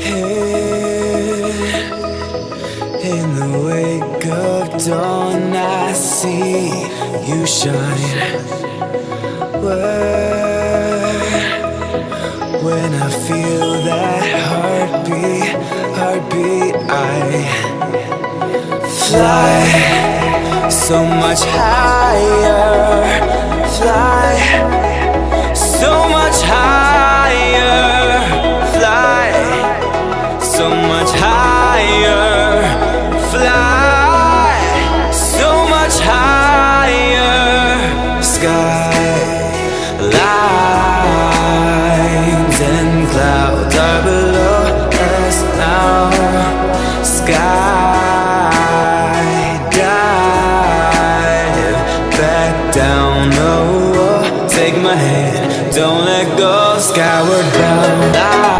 In the wake of dawn, I see you shine. When I feel that heartbeat, heartbeat, I fly so much higher, fly below us now, sky dive back down, take my hand, don't let go, skyward bound.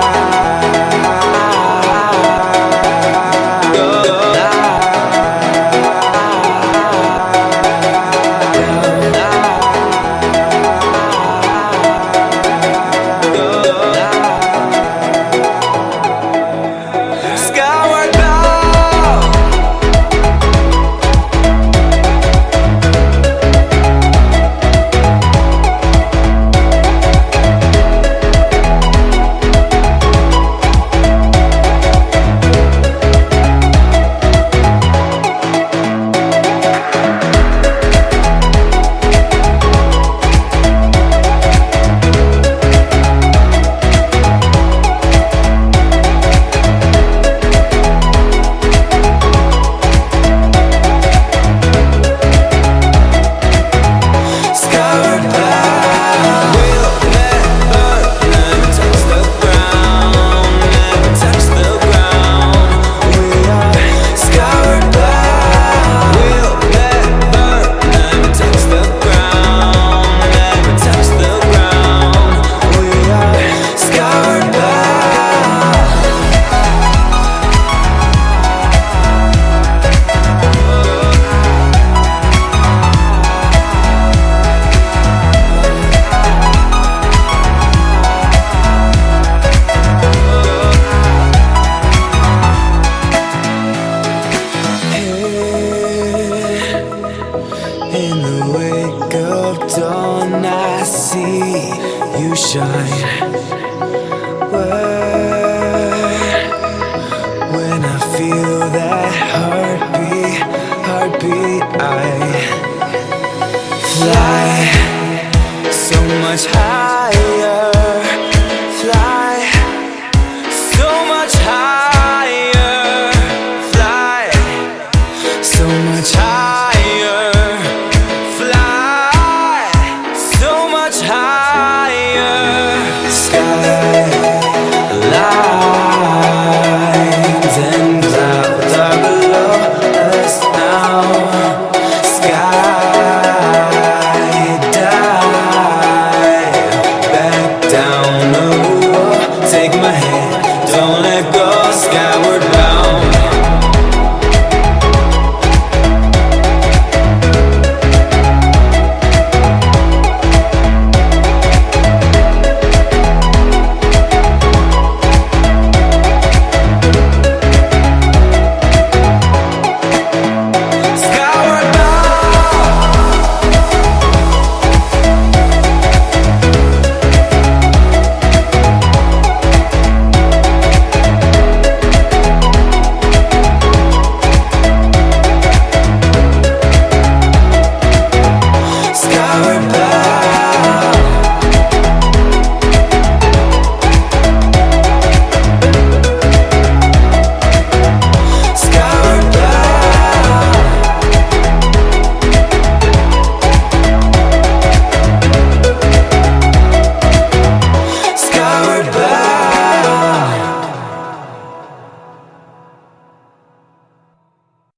See you shine. When I feel that heartbeat, heartbeat, I fly so much higher,